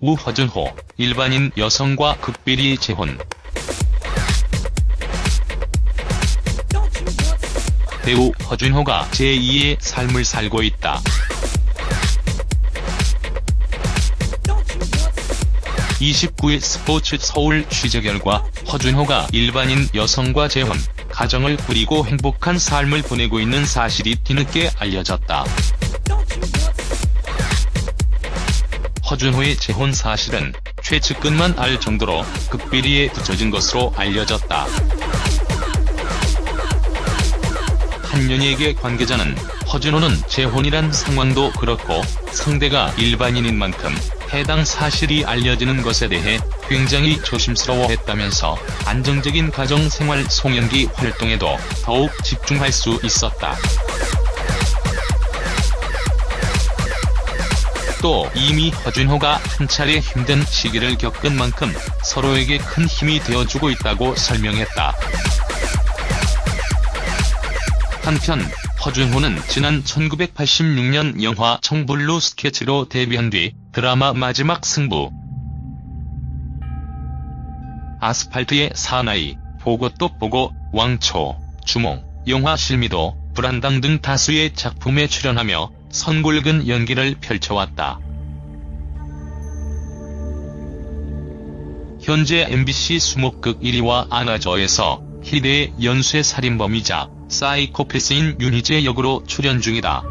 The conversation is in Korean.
우허준호, 일반인 여성과 극비리 재혼. 배우 허준호가 제2의 삶을 살고 있다. 29일 스포츠 서울 취재 결과 허준호가 일반인 여성과 재혼, 가정을 꾸리고 행복한 삶을 보내고 있는 사실이 뒤늦게 알려졌다. 허준호의 재혼 사실은 최측근만 알 정도로 극비리에 붙여진 것으로 알려졌다. 한 연예계 관계자는 허준호는 재혼이란 상황도 그렇고 상대가 일반인인 만큼 해당 사실이 알려지는 것에 대해 굉장히 조심스러워했다면서 안정적인 가정생활 송연기 활동에도 더욱 집중할 수 있었다. 또 이미 허준호가 한 차례 힘든 시기를 겪은 만큼 서로에게 큰 힘이 되어주고 있다고 설명했다. 한편 허준호는 지난 1986년 영화 청블루 스케치로 데뷔한 뒤 드라마 마지막 승부, 아스팔트의 사나이, 보고 또 보고, 왕초, 주몽, 영화 실미도, 불안당 등 다수의 작품에 출연하며 선골근 연기를 펼쳐왔다. 현재 MBC 수목극 1위와 아나저에서 희대의 연쇄 살인범이자 사이코패스인 윤희재 역으로 출연 중이다.